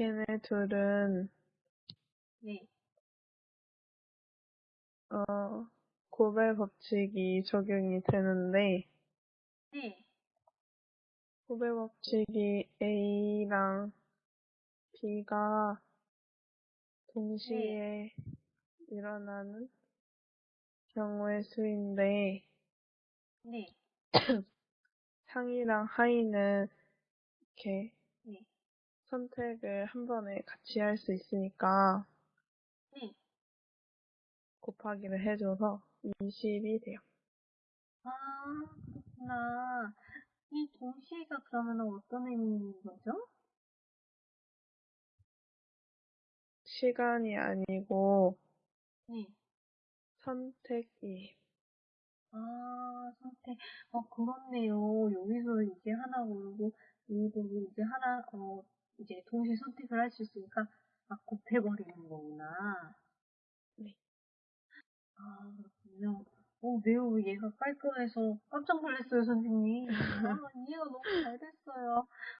걔네 둘은 네. 어, 고배 법칙이 적용이 되는데 네. 고배 법칙이 A랑 B가 동시에 일어나는 경우의 수인데 네. 상이랑 하이는 이렇게 네. 선택을 한 번에 같이 할 수 있으니까 네. 곱하기를 해줘서 20이 돼요. 아, 그렇구나. 이 동시에가 그러면 어떤 의미인 거죠? 시간이 아니고 네. 선택이 아, 선택. 어, 그렇네요. 여기서 이제 하나 어, 이제 동시에 선택을 할 수 있으니까, 막 곱해버리는 거구나. 네. 아, 그렇군요. 어, 매우 얘가 깔끔해서 깜짝 놀랐어요, 선생님. 아, 이해가 너무 잘 됐어요.